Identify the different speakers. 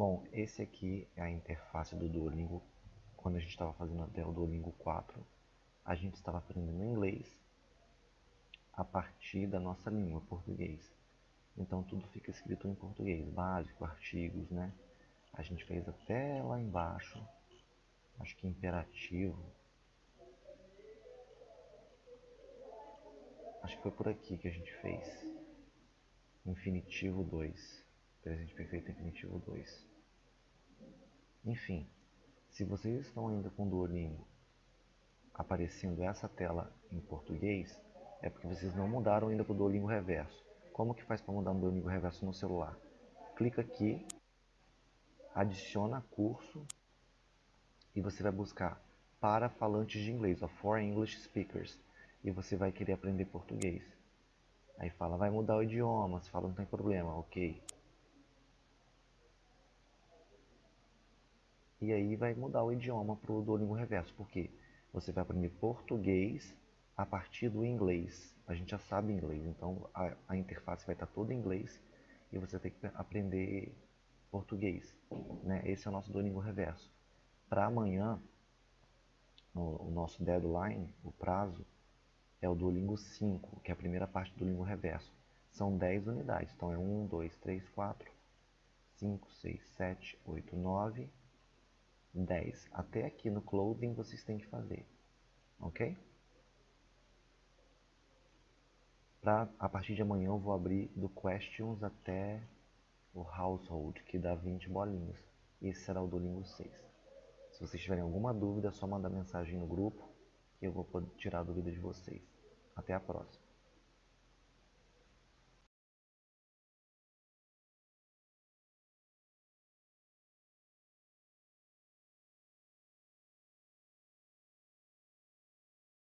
Speaker 1: Bom, esse aqui é a interface do Duolingo. Quando a gente estava fazendo até o Duolingo 4, a gente estava aprendendo inglês a partir da nossa língua, português. Então tudo fica escrito em português, básico, artigos, né? A gente fez até lá embaixo, acho que imperativo. Acho que foi por aqui que a gente fez. Infinitivo 2. Presente perfeito infinitivo 2. Enfim, se vocês estão ainda com o Duolingo aparecendo essa tela em português, é porque vocês não mudaram ainda para o Duolingo Reverso. Como que faz para mudar no Duolingo Reverso no celular? Clica aqui, adiciona curso e você vai buscar para falantes de inglês, ó, for English speakers, e você vai querer aprender português. Aí fala, vai mudar o idioma, você fala, não tem problema, ok. E aí vai mudar o idioma para o Duolingo Reverso, porque você vai aprender português a partir do inglês. A gente já sabe inglês, então a, a interface vai estar toda em inglês e você tem que aprender português. Né? Esse é o nosso Duolingo Reverso. Para amanhã, o, o nosso deadline, o prazo, é o Duolingo 5, que é a primeira parte do Duolingo Reverso. São 10 unidades, então é 1, 2, 3, 4, 5, 6, 7, 8, 9, 10. Até aqui no clothing vocês têm que fazer, ok? Pra, a partir de amanhã eu vou abrir do questions até o household, que dá 20 bolinhas. Esse será o Duolingo 6. Se vocês tiverem alguma dúvida, é só mandar mensagem no grupo que eu vou tirar a dúvida de vocês. Até a próxima.